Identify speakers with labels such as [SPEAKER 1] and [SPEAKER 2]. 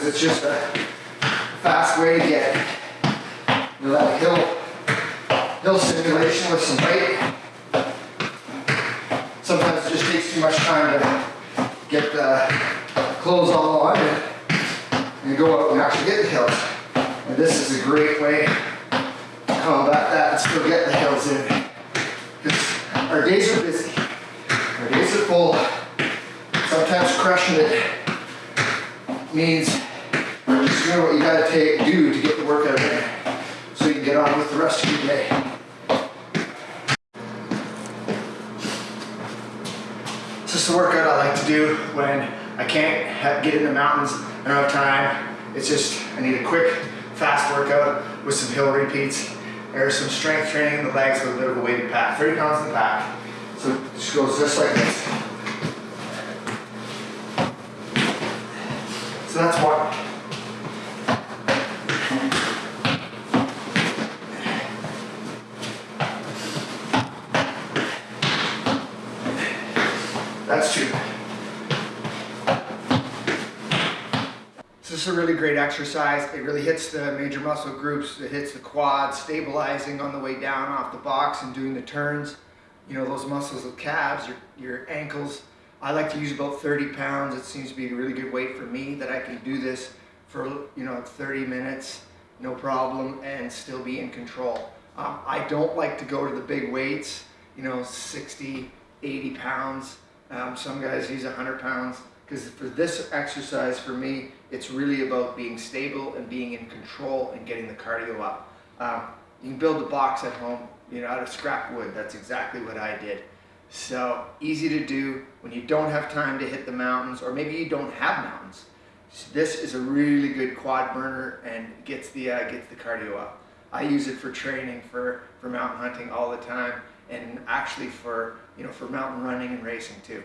[SPEAKER 1] because it's just a fast way to get you know, that hill, hill simulation with some weight. Sometimes it just takes too much time to get the clothes all on and, and go out and actually get the hills. And this is a great way to combat that and still get the hills in. Because our days are busy, our days are full. Sometimes crushing it means just doing what you gotta take, do to get the workout in, so you can get on with the rest of your day. This is a workout I like to do when I can't ha- get in the mountains, I don't have time. It's just, I need a quick, fast workout with some hill repeats. There's some strength training in the legs with a bit of a weighted pack, 30 pounds in the pack. So it just goes just like this. So that's one. That's two. This is a really great exercise. It really hits the major muscle groups. It hits the quads, stabilizing on the way down off the box and doing the turns. You know, those muscles of calves, your, your ankles. I like to use about 30 pounds. It seems to be a really good weight for me that I can do this for, you know, 30 minutes, no problem, and still be in control. Um, I don't like to go to the big weights, you know, 60, 80 pounds. Um, some guys use 100 pounds because for this exercise for me it's really about being stable and being in control and getting the cardio up um, you can build a box at home you know out of scrap wood that's exactly what i did so easy to do when you don't have time to hit the mountains or maybe you don't have mountains. This is a really good quad burner and gets the uh, gets the cardio up. I use it for training for for mountain hunting all the time and actually for you know for mountain running and racing too